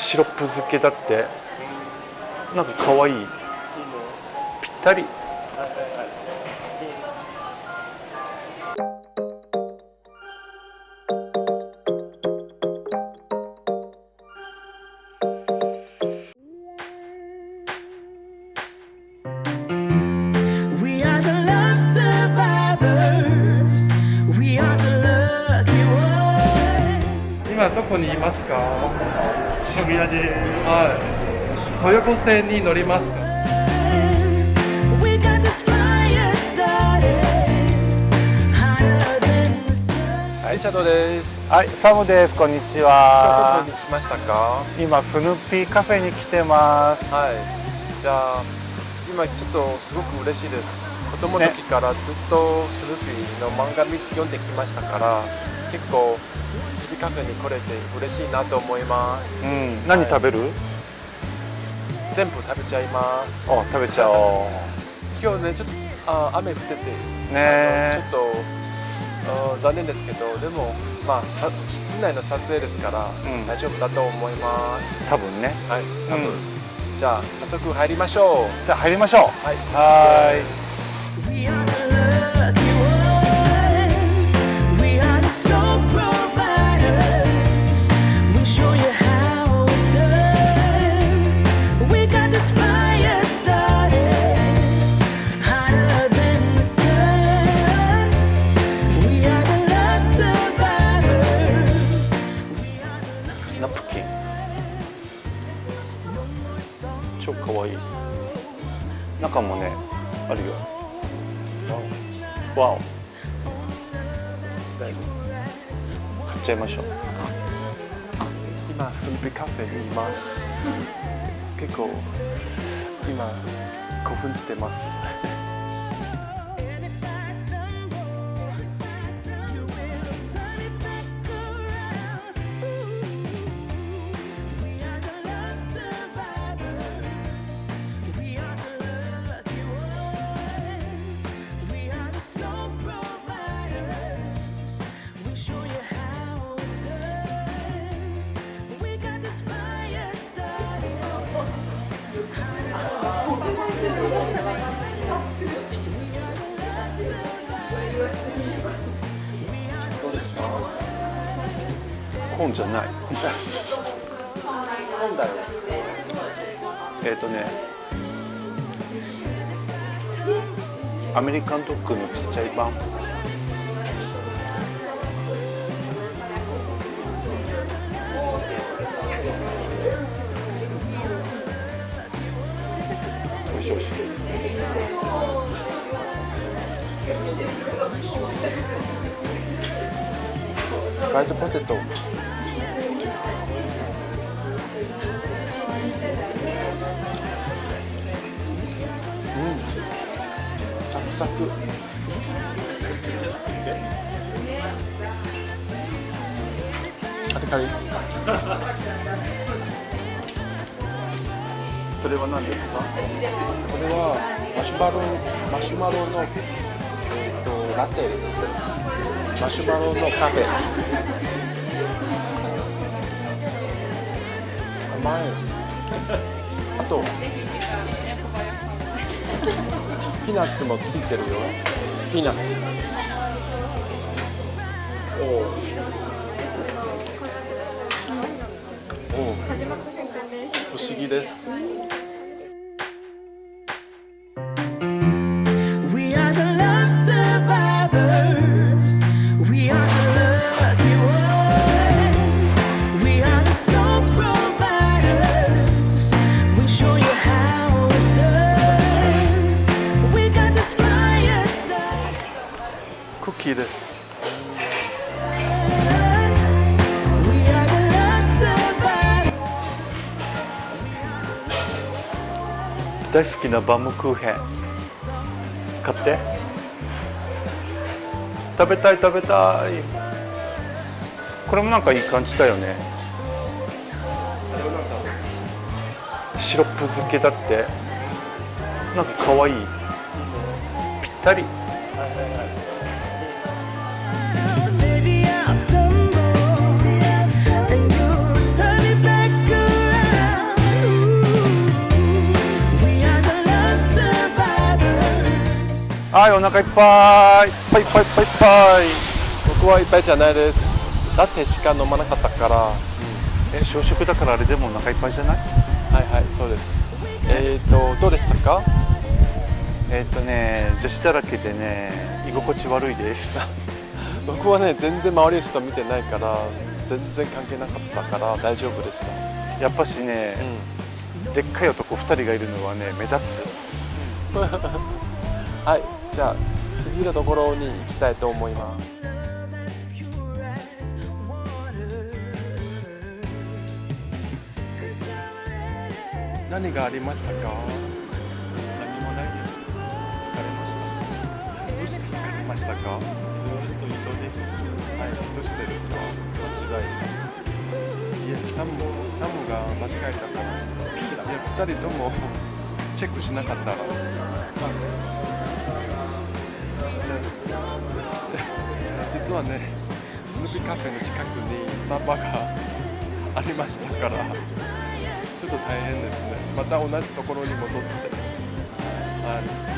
シロップ漬けだって。なんかかわい。いぴったり。今どこにいますか？渋谷ではい豊子線に乗りますかはい、シャドウです。はいサムですこんにち今は日どこに来ましたか？今スヌーピーカフェに来てますはい。じゃあ、今ちょっとすごく嬉しいです。子供の時からずっとスヌーピーの漫画見読んできましたから、結構カフェに来れて嬉しいなと思います。うん何食べる、全部食べちゃいます。あ食べちゃおう今日ね、ちょっとあ雨降ってて、ねちょっとあ残念ですけど、でもまあさ室内の撮影ですから、うん大丈夫だと思います。多分ねはい、多分。うんじゃあ早速入りましょう。じゃあ入りましょうはい。はーいかわい。い中もねあるよ。わお。買っちゃいましょう。今スンピカフェにいます。結構今興奮してます。コーンじゃない。なんだよ。えっ、とね。アメリカンドッグのちっちゃい版フライドポテト。うん。サクサク。カリカリ。それは何ですか？これはマシュマロマシュマロのえっ、とラテです。マシュマロのカフェ。甘い。あとピーナッツもついてるよ。ピーナッツ。おお。おお。不思議です。クッキーで。す大好きなバームクーヘン。買って。食べたい食べたい。これもなんかいい感じだよね。シロップ漬けだって。なんかかわいい。ぴったり。はいお腹いっぱい。いっぱいいっぱいいっぱいいっぱい。僕はいっぱいじゃないです。だってしか飲まなかったから。え小食だからあれでもお腹いっぱいじゃない？はいはいそうです。えっ、ー、とどうでしたか？えっとね女子だらけでね居心地悪いです。僕はね全然周りの人見てないから全然関係なかったから大丈夫でした、やっぱしね、でっかい男2人がいるのはね目立つ。はいじゃあ次のところに行きたいと思います.何がありましたか？何もないです。疲れました。どうして疲れましたか？ずっと移動です。はい。どうしてですか？間違えたいやサムサムが間違えたから。いや二人とも チェックしなかったら、まあ、はねスヌーピーカフェの近くにスタバがありましたからちょっと大変ですね。また同じところに戻って。はい。